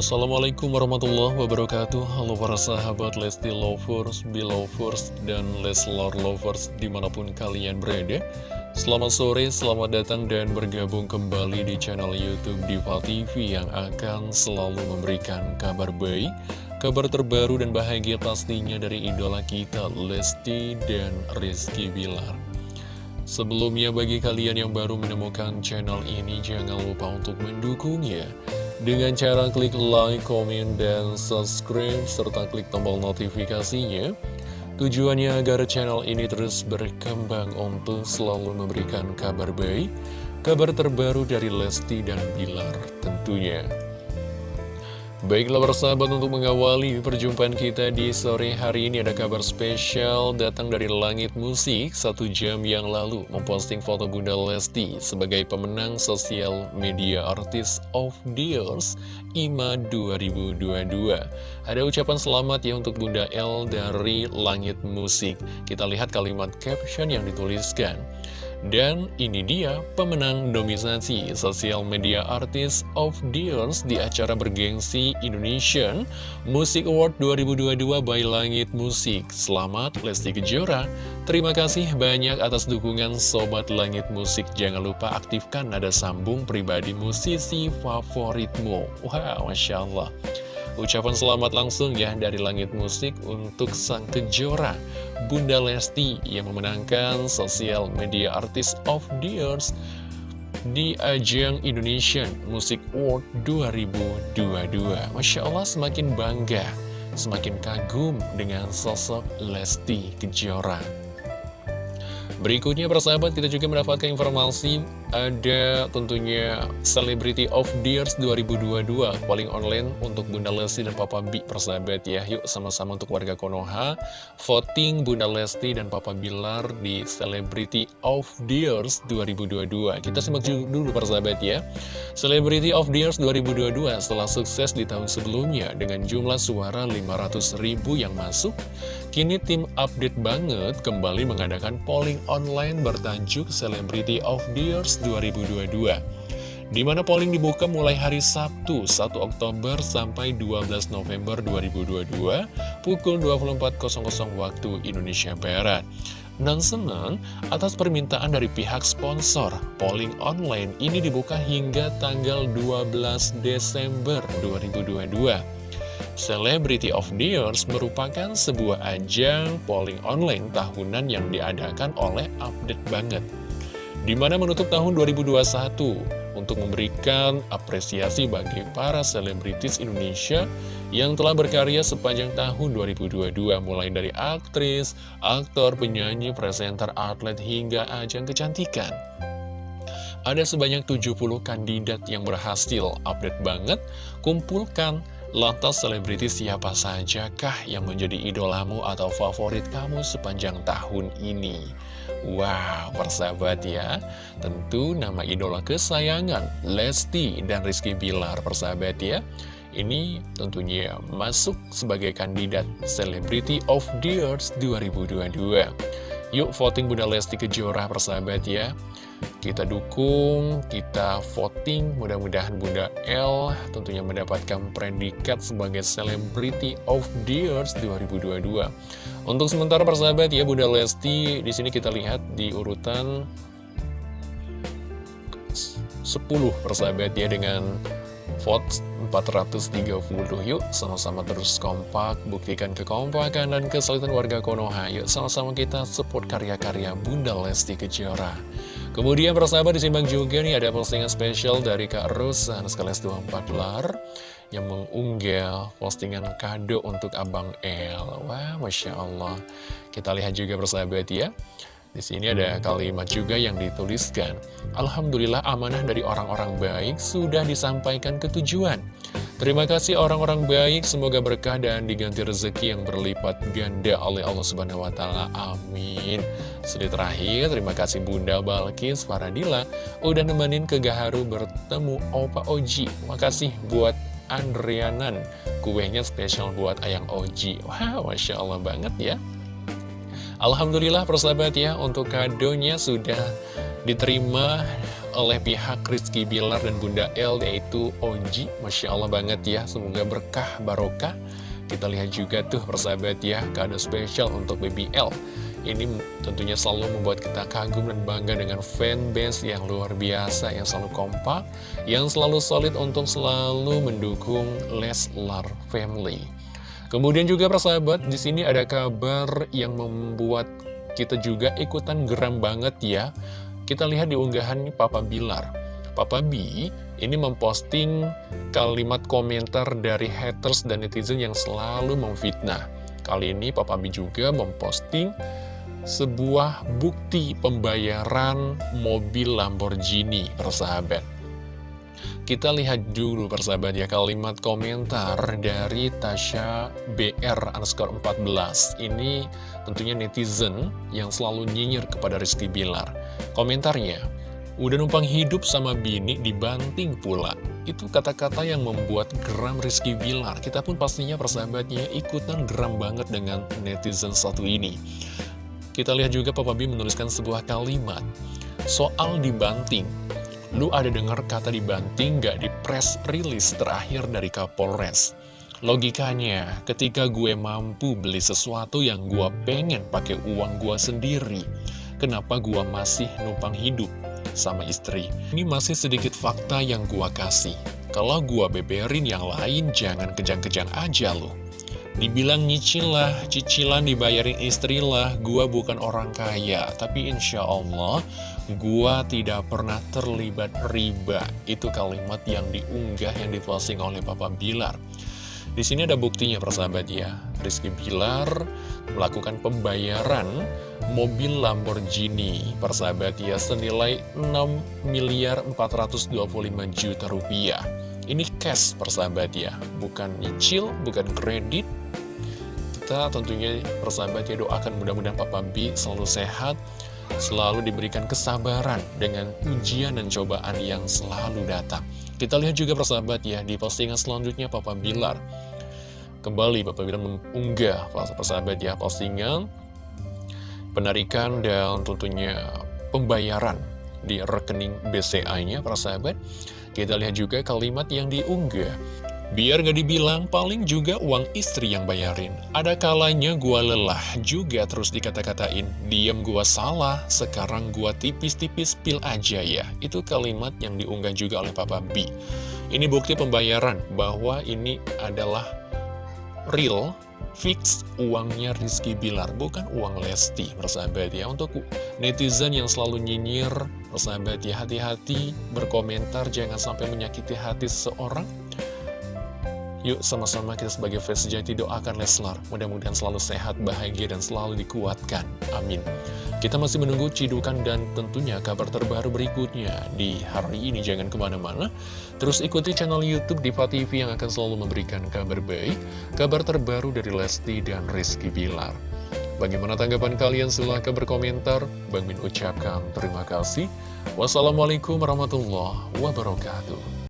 Assalamualaikum warahmatullahi wabarakatuh. Halo para sahabat Lesti Lovers, Belovers, dan Leslar Lovers di mana pun kalian berada. Selamat sore, selamat datang dan bergabung kembali di channel Youtube Diva TV Yang akan selalu memberikan kabar baik Kabar terbaru dan bahagia pastinya dari idola kita Lesti dan Rizky Bilar. Sebelumnya bagi kalian yang baru menemukan channel ini jangan lupa untuk mendukungnya dengan cara klik like, komen, dan subscribe serta klik tombol notifikasinya Tujuannya agar channel ini terus berkembang untuk selalu memberikan kabar baik Kabar terbaru dari Lesti dan Bilar tentunya Baiklah persahabat untuk mengawali perjumpaan kita di sore hari ini ada kabar spesial datang dari Langit Musik satu jam yang lalu memposting foto Bunda Lesti sebagai pemenang sosial media artis of the years IMA 2022. Ada ucapan selamat ya untuk Bunda L dari Langit Musik. Kita lihat kalimat caption yang dituliskan. Dan ini dia pemenang nominasi Social Media Artist of the Years di acara bergengsi Indonesian Music Award 2022 by Langit Musik. Selamat Lesti Kejora. Terima kasih banyak atas dukungan Sobat Langit Musik. Jangan lupa aktifkan nada sambung pribadi musisi favoritmu. Wow, Masya Allah. Ucapan selamat langsung ya dari Langit Musik untuk Sang Kejora Bunda Lesti. Yang memenangkan Social Media Artist of the Years di ajang Indonesian Music Award 2022 Masya Allah semakin bangga, semakin kagum dengan sosok Lesti Kejora. Berikutnya persahabat kita juga mendapatkan informasi ada tentunya Celebrity of the Years 2022 paling online untuk Bunda Lesti dan Papa B persahabat ya. Yuk sama-sama untuk warga Konoha. Voting Bunda Lesti dan Papa Bilar di Celebrity of the Years 2022 Kita simak dulu persahabat ya. Celebrity of the Years 2022 setelah sukses di tahun sebelumnya dengan jumlah suara 500 ribu yang masuk Kini tim update banget kembali mengadakan polling online bertajuk Celebrity of the Years 2022 di mana polling dibuka mulai hari Sabtu 1 Oktober sampai 12 November 2022 pukul 24.00 waktu Indonesia Barat. Dan senang atas permintaan dari pihak sponsor, polling online ini dibuka hingga tanggal 12 Desember 2022. Celebrity of the Years merupakan sebuah ajang polling online tahunan yang diadakan oleh Update Banget. Di mana menutup tahun 2021 untuk memberikan apresiasi bagi para selebritis Indonesia yang telah berkarya sepanjang tahun 2022 mulai dari aktris, aktor, penyanyi, presenter, atlet hingga ajang kecantikan. Ada sebanyak 70 kandidat yang berhasil update banget, kumpulkan Lantas selebriti siapa saja kah yang menjadi idolamu atau favorit kamu sepanjang tahun ini? Wow, persahabat ya. Tentu nama idola kesayangan Lesti dan Rizky Bilar persahabat ya. Ini tentunya masuk sebagai kandidat Celebrity of the Years 2022 Yuk voting Bunda Lesti Kejora persahabat ya kita dukung, kita voting, mudah-mudahan Bunda L tentunya mendapatkan predikat sebagai Celebrity of the Years 2022. Untuk sementara persahabat ya Bunda Lesti, di sini kita lihat di urutan 10 persahabat ya dengan vote 430 yuk sama-sama terus kompak buktikan kekompakan dan kesulitan warga Konoha. Yuk sama-sama kita support karya-karya Bunda Lesti Kejora kemudian persahabat disimbang juga nih ada postingan spesial dari Kak Rosa sekalian 24 lar yang mengunggah postingan kado untuk Abang El wah Masya Allah kita lihat juga persahabat ya di sini ada kalimat juga yang dituliskan. Alhamdulillah amanah dari orang-orang baik sudah disampaikan ke tujuan. Terima kasih orang-orang baik, semoga berkah dan diganti rezeki yang berlipat ganda oleh Allah Subhanahu wa taala. Amin. Sedih terakhir, terima kasih Bunda Balkis Faradila udah nemenin ke Gaharu bertemu Opa Oji. Makasih buat Andrianan, kuenya spesial buat Ayang Oji. Wow, Masya Allah banget ya. Alhamdulillah persahabat ya untuk kadonya sudah diterima oleh pihak Rizky Bilar dan Bunda L yaitu Oji Masya Allah banget ya semoga berkah barokah kita lihat juga tuh persahabat ya kado spesial untuk Baby L ini tentunya selalu membuat kita kagum dan bangga dengan fanbase yang luar biasa, yang selalu kompak, yang selalu solid untuk selalu mendukung Leslar Family. Kemudian juga persahabat, di sini ada kabar yang membuat kita juga ikutan geram banget ya. Kita lihat di unggahan Papa Bilar. Papa B ini memposting kalimat komentar dari haters dan netizen yang selalu memfitnah. Kali ini Papa B juga memposting sebuah bukti pembayaran mobil Lamborghini, persahabat. Kita lihat dulu persahabat ya kalimat komentar dari Tasha BR underscore 14 Ini tentunya netizen yang selalu nyinyir kepada Rizky Bilar. Komentarnya, udah numpang hidup sama bini dibanting pula. Itu kata-kata yang membuat geram Rizky Bilar. Kita pun pastinya persahabatnya ikutan geram banget dengan netizen satu ini. Kita lihat juga Papa B menuliskan sebuah kalimat Soal dibanting Lu ada dengar kata dibanting gak di press release terakhir dari Kapolres? Logikanya, ketika gue mampu beli sesuatu yang gue pengen pakai uang gue sendiri Kenapa gue masih numpang hidup sama istri? Ini masih sedikit fakta yang gue kasih. Kalau gue beberin yang lain, jangan kejang-kejang aja loh Dibilang nyicil lah, cicilan dibayarin istri lah, gua bukan orang kaya. Tapi insya Allah, gua tidak pernah terlibat riba. Itu kalimat yang diunggah, yang diposting oleh Papa Bilar. Di sini ada buktinya persahabat ya. Rizky Bilar melakukan pembayaran mobil Lamborghini persahabat ya senilai 6 miliar 425 juta rupiah. Ini cash persahabat ya, bukan nyicil, bukan kredit, kita tentunya persahabat ya doakan mudah-mudahan Papa B selalu sehat, selalu diberikan kesabaran dengan ujian dan cobaan yang selalu datang. Kita lihat juga persahabat ya di postingan selanjutnya Papa Bilar. Kembali Papa Bilar mengunggah persahabat ya postingan penarikan dan tentunya pembayaran di rekening BCA-nya persahabat. Kita lihat juga kalimat yang diunggah Biar gak dibilang, paling juga uang istri yang bayarin. Ada kalanya gua lelah juga terus dikata-katain. Diam gua salah, sekarang gua tipis-tipis pil aja ya. Itu kalimat yang diunggah juga oleh Papa B. Ini bukti pembayaran bahwa ini adalah real, fix uangnya Rizky Bilar, bukan uang Lesti, persahabat ya. Untuk netizen yang selalu nyinyir, persahabat ya, hati-hati berkomentar, jangan sampai menyakiti hati seseorang. Yuk sama-sama kita sebagai fans sejati doakan Leslar. Mudah-mudahan selalu sehat, bahagia, dan selalu dikuatkan. Amin. Kita masih menunggu cidukan dan tentunya kabar terbaru berikutnya Di hari ini. Jangan ke mana-mana. Terus ikuti channel Youtube Diva TV yang akan selalu memberikan kabar baik Kabar terbaru dari Lesti dan Rizky Bilar Bagaimana tanggapan kalian? Silahkan berkomentar. Bang Min ucapkan terima kasih. Wassalamualaikum warahmatullahi wabarakatuh